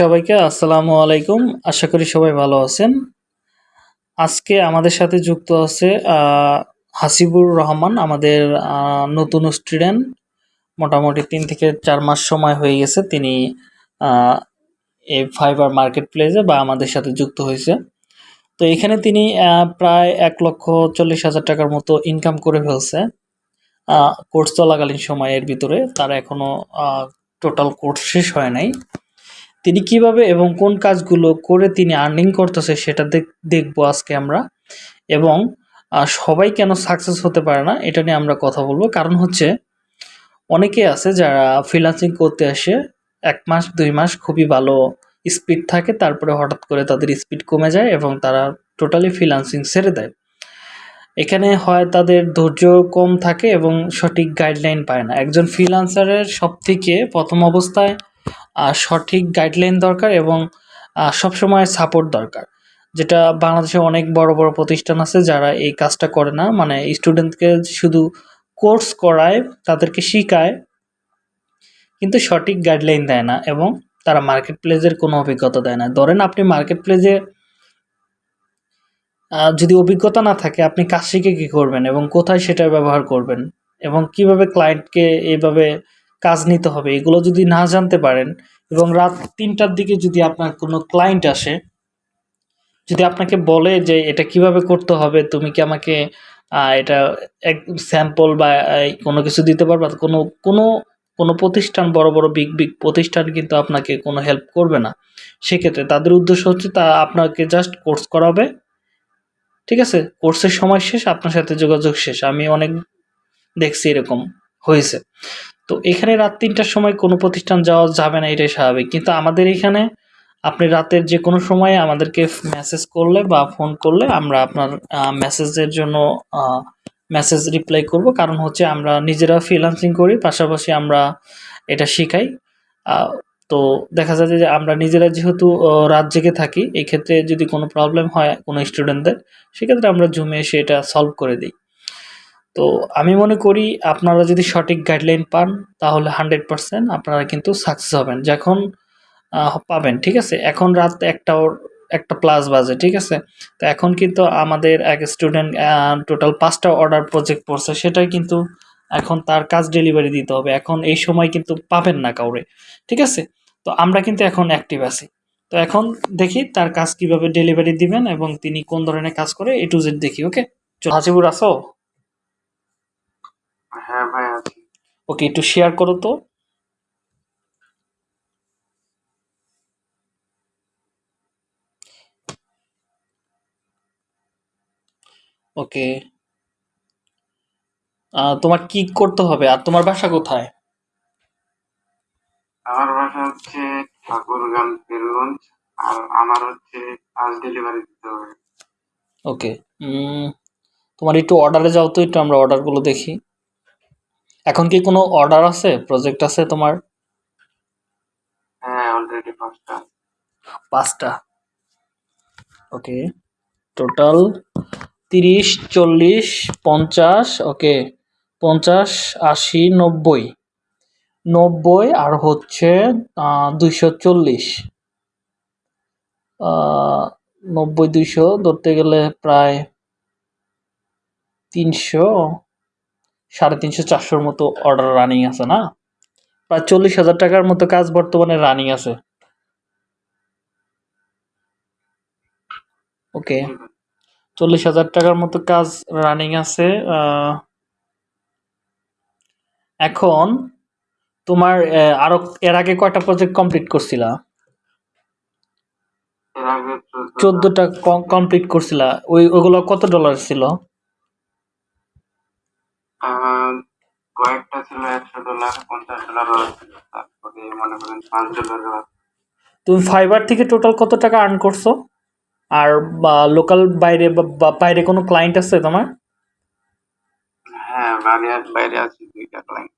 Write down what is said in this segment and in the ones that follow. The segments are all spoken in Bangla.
সবাইকে আসসালামু আলাইকুম। আশা করি সবাই ভালো আছেন। আজকে আমাদের সাথে যুক্ত আছে হাসিবুর রহমান, আমাদের নতুন স্টুডেন্ট মোটামুটি তিন থেকে চার মাস সময় হয়ে গেছে, তিনি এই ফাইবার মার্কেট প্লেসে বা আমাদের সাথে যুক্ত হয়েছে। তো এখানে তিনি প্রায় এক লক্ষ চল্লিশ হাজার টাকার মতো ইনকাম করে ফেলছে কোর্স চলাকালীন সময়ের ভিতরে। তার এখনও টোটাল কোর্স শেষ হয় নাই। তিনি কীভাবে এবং কোন কাজগুলো করে তিনি আর্নিং করতেছে সেটা দেখ- দেখব আজকে আমরা। এবং সবাই কেন সাকসেস হতে পারে না, এটা নিয়ে আমরা কথা বলব। কারণ হচ্ছে, অনেকে আছে যারা ফ্রিল্যান্সিং করতে আসে, এক মাস, দুই মাস খুবই ভালো স্পিড থাকে, তারপরে হঠাৎ করে তাদের স্পিড কমে যায় এবং তারা টোটালি ফ্রিল্যান্সিং ছেড়ে দেয়। এখানে হয় তাদের ধৈর্য কম থাকে এবং সঠিক গাইডলাইন পায় না। একজন ফ্রিল্যান্সারের সব থেকে প্রথম অবস্থায় সঠিক গাইডলাইন দরকার এবং সবসময় সাপোর্ট দরকার। যেটা বাংলাদেশে অনেক বড় বড় প্রতিষ্ঠান আছে যারা এই কাজটা করে না। মানে স্টুডেন্টকে শুধু কোর্স করায়, তাদেরকে শেখায়, কিন্তু সঠিক গাইডলাইন দেয় না এবং তারা মার্কেট প্লেসের কোনো অভিজ্ঞতা দেয় না। ধরেন আপনি মার্কেট প্লেসে যদি অভিজ্ঞতা না থাকে, আপনি কাজ শিখে কী করবেন এবং কোথায় সেটা ব্যবহার করবেন এবং কীভাবে ক্লায়েন্টকে এইভাবে কাজ নিতে হবে। এগুলো যদি না জানতে পারেন এবং রাত তিনটার দিকে যদি আপনার কোনো ক্লায়েন্ট আসে, যদি আপনাকে বলে যে এটা কীভাবে করতে হবে, তুমি কি আমাকে এটা এক স্যাম্পল বা কোনো কিছু দিতে পারবা? কোনো কোনো কোনো প্রতিষ্ঠান, বড় বড় বিগ বিগ প্রতিষ্ঠান কিন্তু আপনাকে কোনো হেল্প করবে না। সেক্ষেত্রে তাদের উদ্দেশ্য হচ্ছে তা আপনাকে জাস্ট কোর্স করাবে। ঠিক আছে? কোর্সের সময় শেষ, আপনার সাথে যোগাযোগ শেষ। আমি অনেক দেখছি এরকম হয়েছে। তো এখানে রাত তিনটার সময় কোনো প্রতিষ্ঠান যাওয়া যাবে না, এটাই স্বাভাবিক। কিন্তু আমাদের এখানে আপনি রাতের যে কোনো সময়ে আমাদেরকে মেসেজ করলে বা ফোন করলে আমরা আপনার মেসেজের জন্য মেসেজ রিপ্লাই করব। কারণ হচ্ছে আমরা নিজেরা ফ্রিল্যান্সিং করি, পাশাপাশি আমরা এটা শিখাই। তো দেখা যায় যে আমরা নিজেরা যেহেতু রাত জেগে থাকি এই ক্ষেত্রে যদি কোনো প্রবলেম হয় কোনো স্টুডেন্টদের সেক্ষেত্রে আমরা জুমে এসে এটা সলভ করে দিই। তো আমি মনে করি আপনারা যদি সঠিক গাইডলাইন পান, তাহলে হান্ড্রেড পারসেন্ট আপনারা কিন্তু সাকসেস হবেন। যখন পাবেন, ঠিক আছে? এখন রাত একটা একটা প্লাস বাজে, ঠিক আছে? তো এখন কিন্তু আমাদের এক স্টুডেন্ট টোটাল পাঁচটা অর্ডার প্রজেক্ট পড়ছে সেটাই কিন্তু এখন তার কাজ ডেলিভারি দিতে হবে। এখন এই সময় কিন্তু পাবেন না কাউরে, ঠিক আছে? তো আমরা কিন্তু এখন অ্যাক্টিভ আছি। তো এখন দেখি তার কাজ কীভাবে ডেলিভারি দিবেন এবং তিনি কোন ধরনের কাজ করে এ টু জেড দেখি ওকে হাজিবুর আসো হ্যাঁ ভাই আছি। ওকে একটু শেয়ার করো তো। ওকে। তোমার কি করতে হবে? আর তোমার বাসা কোথায়? আমার বাসা হচ্ছে ঠাকুরগাঁও পীরগঞ্জ আর আমার হচ্ছে আজ ডেলিভারি দিতে হবে। ওকে তোমার একটু অর্ডারে যাও তো একটু আমরা অর্ডারগুলো দেখি। এখন কি কোনো অর্ডার আছে? প্রজেক্ট আছে তোমার? হ্যাঁ অলরেডি পাঁচটা। পাঁচটা। ওকে টোটাল তিরিশ চল্লিশ পঞ্চাশ ওকে পঞ্চাশ আশি নব্বই। নব্বই আর হচ্ছে দুইশো চল্লিশ। নব্বই দুইশো ধরতে গেলে প্রায় তিনশো। সাড়ে তিনশো চারশোর মতো অর্ডার রানিং আছে না? প্রায় চল্লিশ হাজার টাকার মতো কাজ বর্তমানে রানিং আছে। ওকে। চল্লিশ হাজার টাকার মতো কাজ রানিং আছে এখন তোমার আরও এর আগে কয়টা প্রজেক্ট কমপ্লিট করছিলা? চোদ্দটা কমপ্লিট করছিলা। ওই ওগুলো কত ডলার ছিল? কয়েকটা ছিল একশো ডলার পঞ্চাশ ডলার ছিল। তারপরে মনে করেন পাঁচ ডলার তুমি ফাইবার থেকে টোটাল কত টাকা আর্ন করছ? আর বা লোকাল বাইরে বা- বাইরে কোনো ক্লায়েন্ট আছে তোমার? হ্যাঁ বাইরে বাইরে আছি দুইটা ক্লায়েন্ট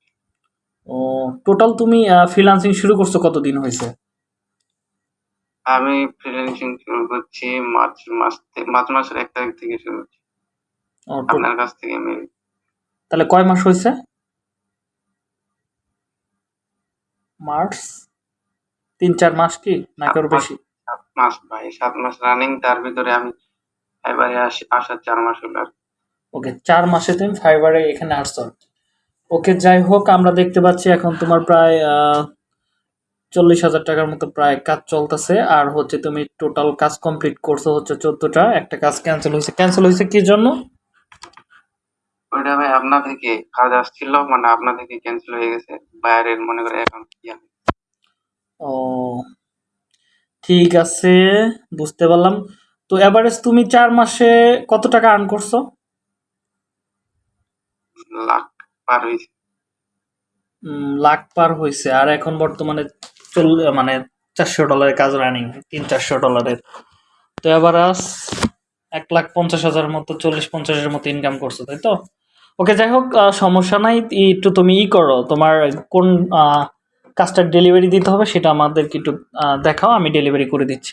ও টোটাল তুমি ফ্রিল্যান্সিং শুরু করছ কতদিন হয়েছে? আমি ফ্রিল্যান্সিং শুরু করছি মার্চ মাস মার্চ মাসের এক তারিখ থেকে শুরু করছি আপনার কাছ থেকে আমি তাহলে কয় মাস হয়েছে? মার্চ? তিন চার মাস কি? নাকি আরও বেশি? সাত মাস ভাই সাত মাস রানিং তার ভিতরে আমি এবারে আসি আসার চার মাস হলো। আর ওকে চার মাসে তুমি ফাইবারে এখানে আসছো। ওকে যাই হোক আমরা দেখতে পাচ্ছি এখন তোমার প্রায় চল্লিশ হাজার টাকার মতো প্রায় কাজ চলতেছে। আর হচ্ছে তুমি টোটাল কাজ কমপ্লিট করছ হচ্ছে চোদ্দটা। একটা কাজ ক্যান্সেল হয়েছে। ক্যান্সেল হয়েছে কি জন্য? ওইটা ভাই আপনা থেকে কাজ আসছিল মানে আপনা থেকে ক্যান্সেল হয়ে গেছে বাইরের মনে করে এখন ইয়া ও ঠিক আছে বুঝতে পারলাম। তো এভারেজ তুমি চার মাসে কত টাকা আর্ন করছ? লাখ পার হয়েছে। লাখ পার হয়েছে আর এখন বর্তমানে চল মানে চারশো ডলারের কাজ রানিং তিন চারশো ডলারের। তো এভারেজ এক লাখ পঞ্চাশ হাজার মতো চল্লিশ পঞ্চাশের মতো ইনকাম করছ তাই তো? ওকে যাই হোক সমস্যা নাই। একটু তুমি ই করো, তোমার কোন কাজটার ডেলিভারি দিতে হবে সেটা আমাদেরকে একটু দেখাও, আমি ডেলিভারি করে দিচ্ছি।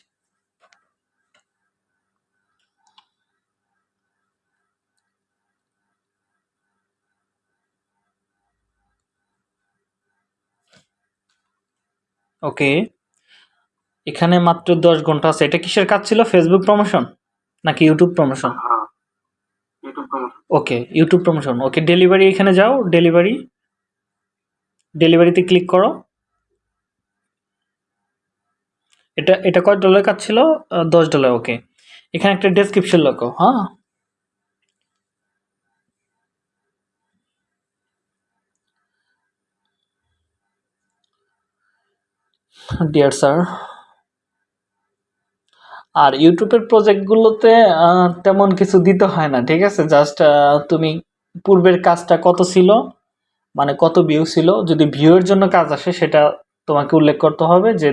ওকে এখানে মাত্র দশ ঘণ্টা আছে। এটা কিসের কাজ ছিল? ফেসবুক প্রমোশন নাকি YouTube promotion okay YouTube promotion okay delivery এখানে যাও ডেলিভারি ডেলিভারিতে ক্লিক করো। এটা এটা কয় ডলার কাজ ছিল দশ ডলার ওকে এখানে একটা ডেসক্রিপশন লেখো হ্যাঁ? ডিয়ার স্যার আর ইউটিউবের প্রজেক্টগুলোতে তেমন কিছু দিতে হয় না, ঠিক আছে? জাস্ট তুমি পূর্বের কাজটা কত ছিল মানে কত ভিউ ছিল, যদি ভিউয়ের জন্য কাজ আসে, সেটা তোমাকে উল্লেখ করতে হবে যে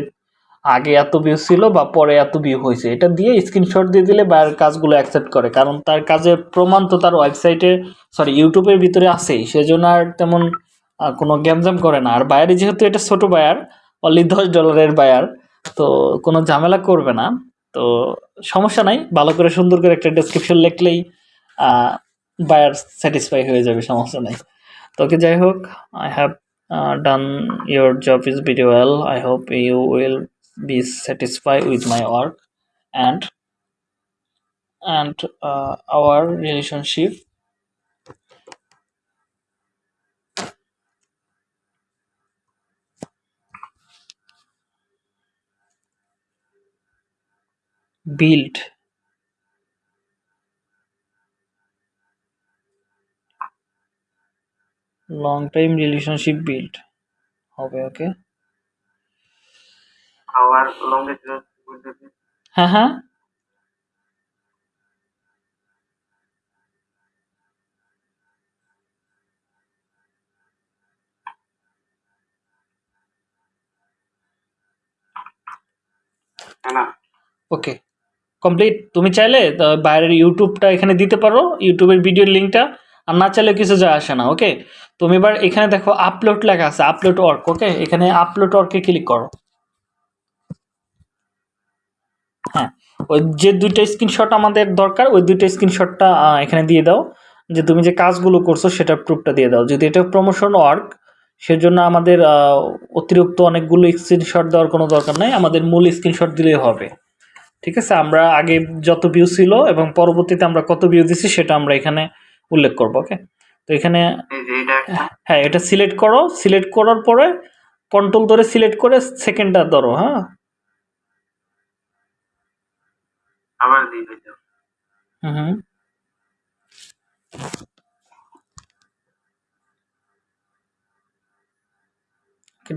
আগে এত ভিউ ছিল বা পরে এত ভিউ হয়েছে। এটা দিয়ে স্ক্রিনশট দিয়ে দিলে বাইরের কাজগুলো অ্যাকসেপ্ট করে, কারণ তার কাজের প্রমাণ তো তার ওয়েবসাইটে সরি ইউটিউবের ভিতরে আছেই। সেজন্য আর তেমন কোনো গ্যামজাম করে না। আর বায়ারে যেহেতু এটা ছোট বায়ার অনলি দশ ডলারের বায়ার তো কোনো ঝামেলা করবে না। তো সমস্যা নাই, ভালো করে সুন্দর করে একটা ডেসক্রিপশন লিখলেই বায়ার স্যাটিসফাই হয়ে যাবে, সমস্যা নাই। তোকে যাই হোক I have done your job is very well I hope you will be satisfy with my work and and our our built long time relationship built হবে ওকে আওয়ার লংগেস্ট বলতেছি হ্যাঁ হ্যাঁ তাই না ওকে কমপ্লিট তুমি চাইলে বাইরের ইউটিউবটা এখানে দিতে পারো, ইউটিউবের ভিডিওর লিঙ্কটা। আর না চাইলে কিছু যায় আসে না ওকে তুমি এবার এখানে দেখো আপলোড লেখা আছে আপলোড ওয়ার্ক ওকে এখানে আপলোড ওয়ার্কে ক্লিক করো। হ্যাঁ ওই যে দুইটা স্ক্রিনশট আমাদের দরকার, ওই দুইটা স্ক্রিনশটটা এখানে দিয়ে দাও। যে তুমি যে কাজগুলো করছ সেটা প্রুফটা দিয়ে দাও। যদি এটা প্রমোশন ওয়ার্ক সেজন্য আমাদের অতিরিক্ত অনেকগুলো স্ক্রিনশট দেওয়ার কোনো দরকার নাই। আমাদের মূল স্ক্রিনশট দিলেই হবে। ঠিক আছে? আমরা আগে যত ভিউ ছিল এবং পরবর্তীতে আমরা কত ভিউ দিছি সেটা আমরা এখানে উল্লেখ করব ওকে তো এখানে হ্যাঁ এটা সিলেক্ট করো। সিলেক্ট করার পরে কন্ট্রোল ধরে সিলেক্ট করে সেকেন্ডটা ধরো হ্যাঁ? আবার। হুম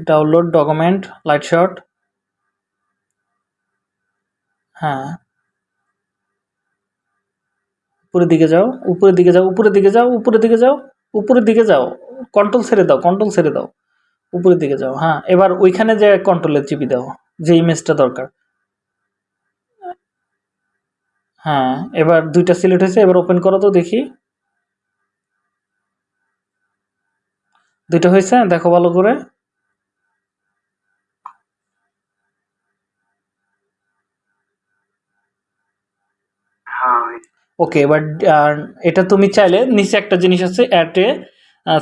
ডাউনলোড ডকুমেন্ট লাইট শট হ্যাঁ। উপরের দিকে যাও, উপরের দিকে যাও, উপরের দিকে যাও, উপরের দিকে যাও, উপরের দিকে যাও। কন্ট্রোল ছেড়ে দাও কন্ট্রোল ছেড়ে দাও। উপরের দিকে যাও হ্যাঁ। এবার ওইখানে যে কন্ট্রোলের চিপি দাও, যে ইমেজটা দরকার। হ্যাঁ এবার দুইটা সিলেক্ট হয়েছে, এবার ওপেন করো তো, দেখি। দুইটা হয়েছে, দেখো ভালো করে হ্যাঁ ভাই। ওকে এবার এটা তুমি চাইলে নিচে একটা জিনিস আছে অ্যাটে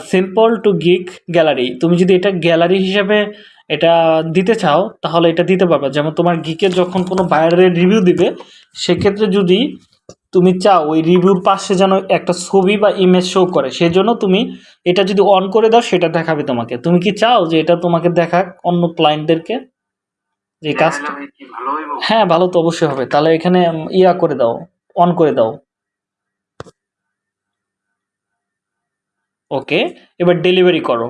সিম্পল টু গিক গ্যালারি তুমি যদি এটা গ্যালারি হিসাবে এটা দিতে চাও তাহলে এটা দিতে পারবে যেমন তোমার গিকের যখন কোনো বাইরের রিভিউ দিবে সেক্ষেত্রে যদি তুমি চাও ওই রিভিউর পাশে যেন একটা ছবি বা ইমেজ শো করে সেজন্য তুমি এটা যদি অন করে দাও সেটা দেখাবে তোমাকে তুমি কি চাও যে এটা তোমাকে দেখাক অন্য ক্লায়েন্টদেরকে যে কাজটা হ্যাঁ ভালো তো অবশ্যই হবে তাহলে এখানে ইয়া করে দাও অন করে দাও ওকে এবার ডেলিভারি করো।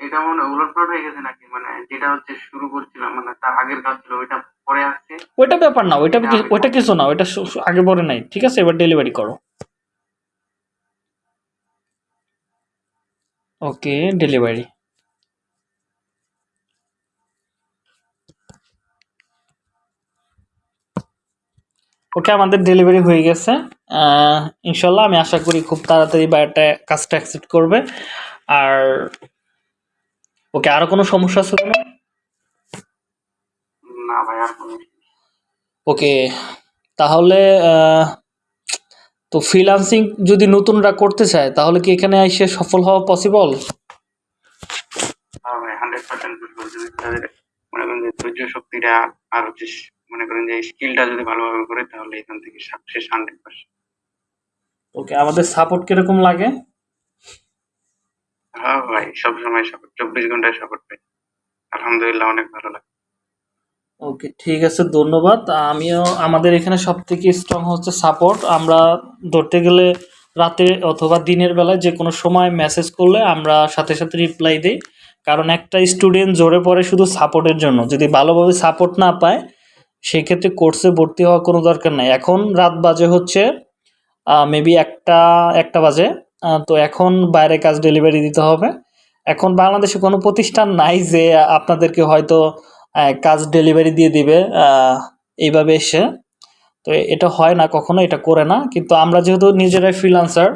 এটা মনে উলটপালট হয়ে গেছে নাকি? মানে যেটা হচ্ছে শুরু করছিলাম মানে তার আগের কাজ ছিল ওইটা পরে আসছে? ওইটা ব্যাপার না ওইটা ওইটা কিছু না ওইটা আগে পরে নাই ঠিক আছে? এবার ডেলিভারি করো। ওকে ডেলিভারি ওকে আমাদের ডেলিভারি হয়ে গেছে। ইনশাল্লাহ আমি আশা করি খুব তাড়াতাড়ি বায়োটা কাজটা অ্যাকসেপ্ট করবে। আর ওকে আরও কোনো সমস্যা ছিল না ওকে তাহলে তো ফ্রিল্যান্সিং যদি নতুনরা করতে চায় তাহলে কি এখানে এসে সফল হওয়া পসিবল মনে করেন ধৈর্য শক্তিটা আর মনে করেন যে স্কিলটা যদি ভালোভাবে করে তাহলে এখান থেকে সাকসেস হান্ড্রেড পার্সেন্ট ওকে আমাদের সাপোর্ট কীরকম লাগে? হ্যাঁ ভাই সবসময় সাপোর্ট চব্বিশ ঘন্টায় সাপোর্ট পাই। আলহামদুলিল্লাহ অনেক ভালো লাগে। ওকে ঠিক আছে ধন্যবাদ। আমিও আমাদের এখানে সব থেকে স্ট্রং হচ্ছে সাপোর্ট আমরা ধরতে গেলে রাতে অথবা দিনের বেলায় যে কোনো সময় মেসেজ করলে আমরা সাথে সাথে রিপ্লাই দিই। কারণ একটা স্টুডেন্ট জোরে পড়ে শুধু সাপোর্টের জন্য। যদি ভালোভাবে সাপোর্ট না পায় সেক্ষেত্রে কোর্সে ভর্তি হওয়ার কোনো দরকার নাই। এখন রাত বাজে হচ্ছে মেবি একটা একটা বাজে তো এখন বাইরে কাজ ডেলিভারি দিতে হবে। এখন বাংলাদেশে কোনো প্রতিষ্ঠান নাই যে আপনাদেরকে হয়তো কাজ ডেলিভারি দিয়ে দিবে এইভাবে এসে। তো এটা হয় না, কখনো এটা করে না। কিন্তু আমরা যেহেতু নিজেরাই ফ্রিলান্সার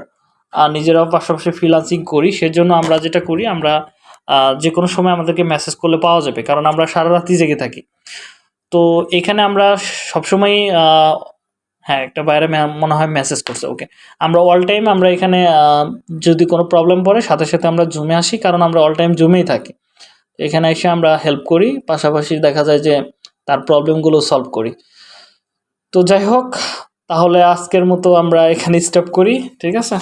আর নিজেরাও পাশাপাশি ফ্রিলান্সিং করি, সেজন্য আমরা যেটা করি, আমরা যে কোনো সময় আমাদেরকে মেসেজ করলে পাওয়া যাবে। কারণ আমরা সারা রাতই জেগে থাকি। তো এখানে আমরা সবসময় হ্যাঁ একটা বাইরে মনে হয় মেসেজ করছে ওকে আমরা অল টাইম আমরা এখানে যদি কোনো প্রবলেম পড়ে, সাথে সাথে আমরা জুমে আসি, কারণ আমরা অল টাইম জুমেই থাকি। এখানে এসে আমরা হেল্প করি, পাশাপাশি দেখা যায় যে তার প্রবলেমগুলো সলভ করি। তো যাই হোক, তাহলে আজকের মতো আমরা এখানে স্টপ করি, ঠিক আছে?